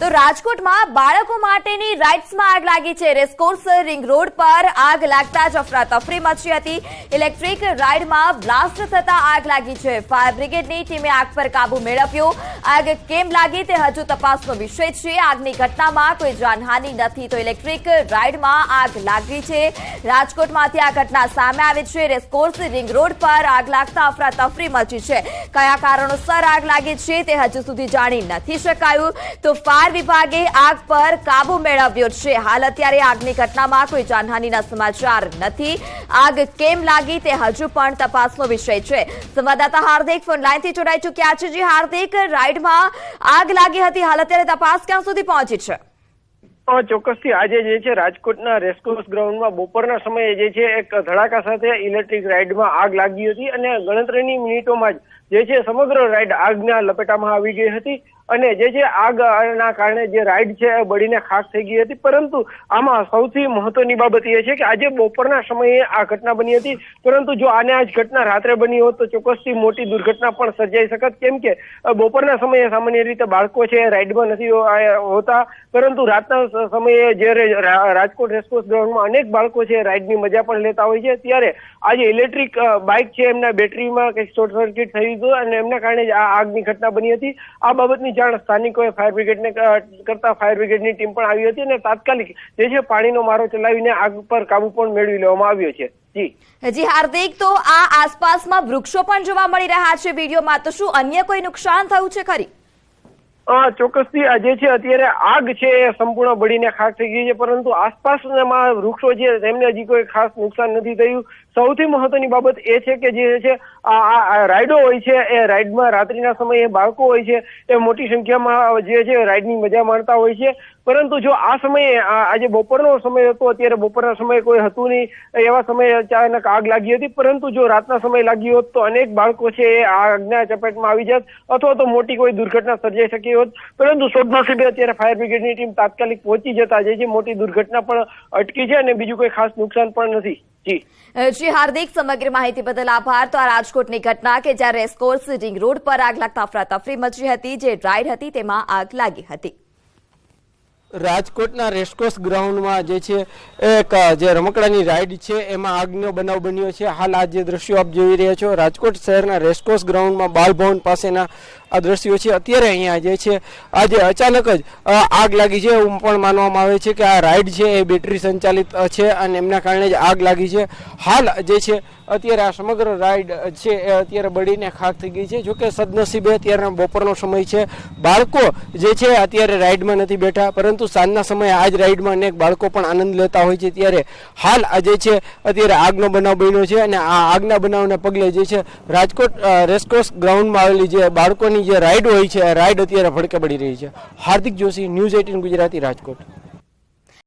તો રાજકોટમાં બાળકો માટેની રાઇડ્સમાં આગ લાગી છે. રેસકોર્સ રિંગ રોડ પર આગ લાગતા જ અફરાતફરી મચી હતી. ઇલેક્ટ્રિક રાઇડમાં બ્લાસ્ટ થતા આગ લાગી છે. ફાયર બ્રિગેડની ટીમે આગ પર કાબુ મેળવ્યો. આગ કેમ લાગી તે હજુ તપાસનો વિષય છે. આગની ઘટનામાં કોઈ જાનહાની નથી તો ઇલેક્ટ્રિક રાઇડમાં આગ લાગી છે. રાજકોટમાંથી આ ઘટના સામે આવી છે. રેસકોર્સ રિંગ રોડ પર આગ લાગતા અફરાતફરી મચી છે. કયા કારણોસર આગ લાગી છે તે હજુ સુધી જાણી નથી શકાયું. તો ફાયર વિભાગે આગ પર કાબુ મેળવ્યો છે. હાલ અત્યારે આગની ઘટનામાં કોઈ જાનહાનીના સમાચાર નથી. આગ કેમ લાગી તે હજુ પણ તપાસનો વિષય છે. સંવાદદાતા હાર્દિક ફોન લાઈનથી જોડાઈ ચૂક્યા છે. જે હાર્દિક રાઇડમાં આગ લાગી હતી. હાલ અત્યારે તપાસ ક્યાં સુધી પહોંચી છે? ચોક્કસ ચોક્કસથી આજે જે છે રાજકોટના રેસકોર્સ ગ્રાઉન્ડમાં બપોરના સમયે જે છે એક ધડાકા સાથે ઇલેક્ટ્રિક રાઇડમાં આગ લાગી હતી અને ગણતરીની મિનિટોમાં જ જે છે સમગ્ર રાઇડ આગના લપેટામાં આવી ગઈ હતી. અને જે જે આગના કારણે જે રાઇડ છે એ બળીને ખાક થઈ ગઈ હતી. પરંતુ આમાં સૌથી મહત્વની બાબત એ છે કે આજે બપોરના સમયે આ ઘટના બની હતી. પરંતુ જો આને આજ ઘટના રાત્રે બની હોત તો ચોક્કસથી મોટી દુર્ઘટના પણ સર્જાઈ શકત. કેમ કે બપોરના સમયે સામાન્ય રીતે બાળકો છે રાઈડમાં નથી હોતા. પરંતુ રાતના સમયે જ્યારે રાજકોટ રેસકોર્સ ગ્રાઉન્ડમાં અનેક બાળકો છે રાઈડની મજા પણ લેતા હોય છે. ત્યારે આજે ઇલેક્ટ્રિક બાઇક છે એમના બેટરીમાં કંઈક શોર્ટ સર્કિટ થયું હતું અને એમના કારણે જ આ આગની ઘટના બની હતી. આ બાબતની જાણ સ્થાનિકોએ ફાયર બ્રિગેડને કરતા ફાયર બ્રિગેડની ટીમ પણ આવી હતી અને તાત્કાલિક જે છે પાણીનો મારો ચલાવીને આગ પર કાબુ પણ મેળવી લેવામાં આવ્યો છે. જી. જી, હાર્દિક, તો આ આસપાસમાં વૃક્ષો પણ જોવા મળી રહ્યા છે વિડીયોમાં. તો શું અન્ય કોઈ નુકસાન થયું છે ખરી? ચોક્કસથી જે છે અત્યારે આગ છે એ સંપૂર્ણ બળીને ખાક થઈ ગઈ છે, પરંતુ આસપાસના વૃક્ષો છે, તેમને હજી કોઈ ખાસ નુકસાન નથી થયું. સૌથી મહત્વની બાબત એ છે કે જે છે, આ રાઇડો હોય છે, એ રાઈડમાં રાત્રિના સમયે બાળકો હોય છે, એ મોટી સંખ્યામાં જે છે રાઇડની મજા માણતા હોય છે. પરંતુ જો આ સમયે આજે બપોરનો સમય હતો, અત્યારે બપોરના સમયે કોઈ હતું નહીં, એવા સમયે અચાનક આગ લાગી હતી. પરંતુ જો રાતના સમય લાગી હોત તો અનેક બાળકો છે એ આગના ચપેટમાં આવી જાત, અથવા તો મોટી કોઈ દુર્ઘટના સર્જાઈ શકી હોત. પરંતુ સદનસીબે અત્યારે ફાયર બ્રિગેડની ટીમ તાત્કાલિક પહોંચી જતા જે મોટી દુર્ઘટના પણ અટકી છે અને બીજું કોઈ ખાસ નુકસાન પણ નથી. જી. હાર્દિક, સમગ્ર માહિતી બદલ આભાર. તો આ રાજકોટની ઘટના કે જ્યાં રેસકોર્સ રિંગ રોડ પર આગ લાગતા અફરાતફરી મચી હતી, જે રાઇડ હતી, તેમાં આગ લાગી હતી. રાજકોટના રેસકોર્સ ગ્રાઉન્ડમાં જે છે, એક જે રમકડાની રાઈડ છે, એમાં આગનો બનાવ બન્યો છે. હાલ આ જે દ્રશ્યો આપ જોઈ રહ્યા છો, રાજકોટ શહેરના રેસકોર્સ ગ્રાઉન્ડમાં બાલભવન પાસેના આ દ્રશ્યો છે. અત્યારે અહીંયા જે છે, આજે અચાનક જ આગ લાગી છે. એવું પણ માનવામાં આવે છે કે આ રાઈડ છે, એ બેટરી સંચાલિત છે અને એમના કારણે જ આગ લાગી છે. હાલ જે છે, અત્યારે આ સમગ્ર રાઈડ છે, એ અત્યારે બળીને ખાક થઈ ગઈ છે. જોકે સદનસીબે અત્યારના બપોરનો સમય છે. બાળકો જે છે, અત્યારે રાઈડમાં નથી બેઠા, પરંતુ સાંજના સમયે આ જ રાઈડમાં અનેક બાળકો પણ આનંદ લેતા હોય છે. ત્યારે હાલ આ જે છે, અત્યારે આગનો બનાવ બન્યો છે અને આ આગના બનાવને પગલે જે છે, રાજકોટ રેસકોર્સ ગ્રાઉન્ડમાં આવેલી જે બાળકોની જે રાઈડ હોય છે, આ રાઈડ અત્યારે ભડકે પડી રહી છે. Hardik Joshi, news eighteen Gujarati Rajkot.